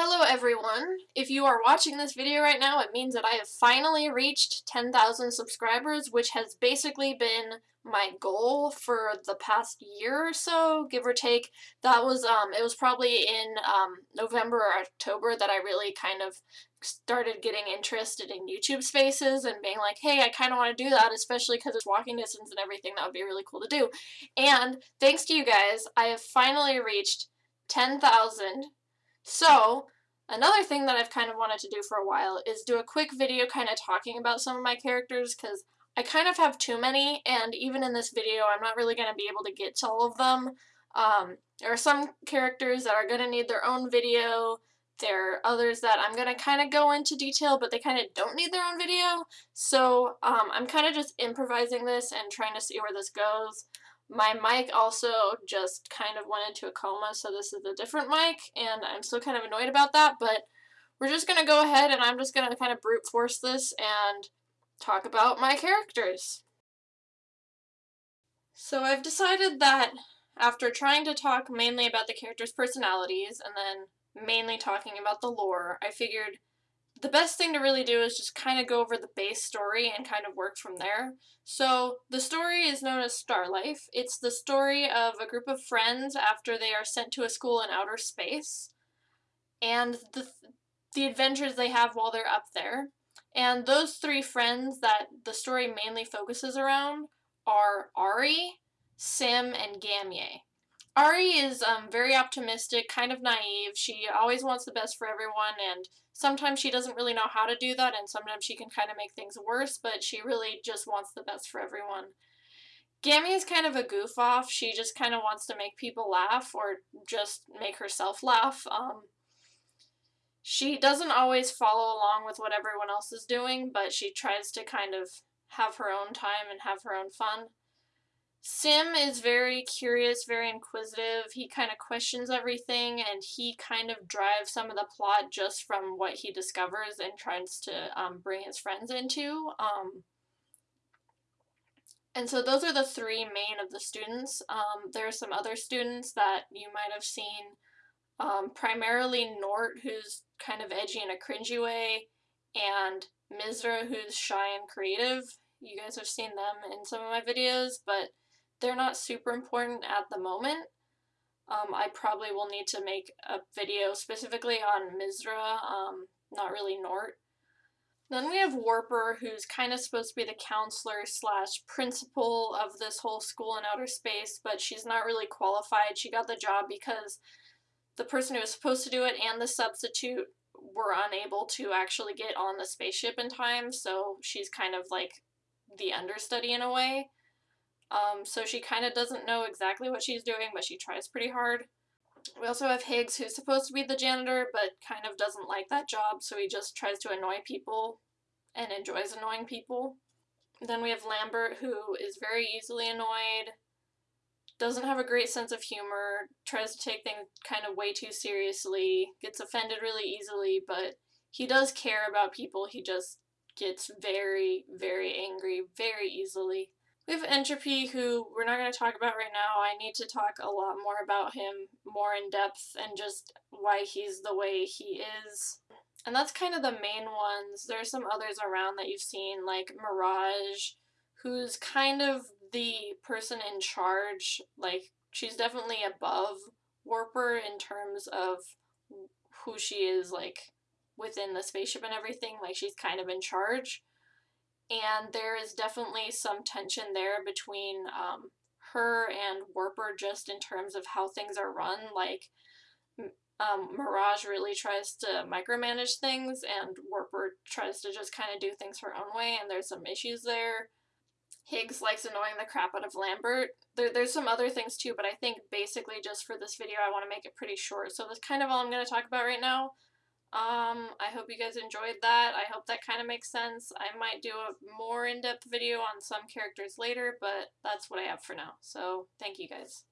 Hello everyone! If you are watching this video right now, it means that I have finally reached 10,000 subscribers, which has basically been my goal for the past year or so, give or take. That was, um, it was probably in, um, November or October that I really kind of started getting interested in YouTube spaces and being like, hey, I kind of want to do that, especially because it's walking distance and everything, that would be really cool to do. And thanks to you guys, I have finally reached 10,000 so, another thing that I've kind of wanted to do for a while is do a quick video kind of talking about some of my characters because I kind of have too many and even in this video I'm not really going to be able to get to all of them. Um, there are some characters that are going to need their own video. There are others that I'm going to kind of go into detail, but they kind of don't need their own video. So um, I'm kind of just improvising this and trying to see where this goes. My mic also just kind of went into a coma, so this is a different mic, and I'm still kind of annoyed about that, but we're just going to go ahead and I'm just going to kind of brute force this and talk about my characters. So I've decided that after trying to talk mainly about the characters' personalities and then mainly talking about the lore, I figured the best thing to really do is just kind of go over the base story and kind of work from there. So the story is known as Star Life. It's the story of a group of friends after they are sent to a school in outer space and the, the adventures they have while they're up there. And those three friends that the story mainly focuses around are Ari, Sim, and Gamye. Ari is um, very optimistic, kind of naive. She always wants the best for everyone, and sometimes she doesn't really know how to do that, and sometimes she can kind of make things worse, but she really just wants the best for everyone. Gammy is kind of a goof off. She just kind of wants to make people laugh or just make herself laugh. Um, she doesn't always follow along with what everyone else is doing, but she tries to kind of have her own time and have her own fun. Sim is very curious, very inquisitive. He kind of questions everything and he kind of drives some of the plot just from what he discovers and tries to um, bring his friends into. Um, and so those are the three main of the students. Um, there are some other students that you might have seen, um, primarily Nort, who's kind of edgy in a cringy way, and Mizra, who's shy and creative. You guys have seen them in some of my videos, but they're not super important at the moment. Um, I probably will need to make a video specifically on Mizra, um, not really Nort. Then we have Warper, who's kind of supposed to be the counselor slash principal of this whole school in outer space, but she's not really qualified. She got the job because the person who was supposed to do it and the substitute were unable to actually get on the spaceship in time, so she's kind of like the understudy in a way. Um, so she kind of doesn't know exactly what she's doing, but she tries pretty hard. We also have Higgs, who's supposed to be the janitor, but kind of doesn't like that job, so he just tries to annoy people and enjoys annoying people. Then we have Lambert, who is very easily annoyed, doesn't have a great sense of humor, tries to take things kind of way too seriously, gets offended really easily, but he does care about people, he just gets very, very angry very easily. We have Entropy, who we're not going to talk about right now. I need to talk a lot more about him more in depth and just why he's the way he is. And that's kind of the main ones. There are some others around that you've seen, like Mirage, who's kind of the person in charge. Like, she's definitely above Warper in terms of who she is, like, within the spaceship and everything. Like, she's kind of in charge and there is definitely some tension there between um, her and Warper just in terms of how things are run. Like, um, Mirage really tries to micromanage things, and Warper tries to just kind of do things her own way, and there's some issues there. Higgs likes annoying the crap out of Lambert. There, there's some other things too, but I think basically just for this video I want to make it pretty short. So that's kind of all I'm going to talk about right now. Um, I hope you guys enjoyed that. I hope that kind of makes sense. I might do a more in-depth video on some characters later, but that's what I have for now. So, thank you guys.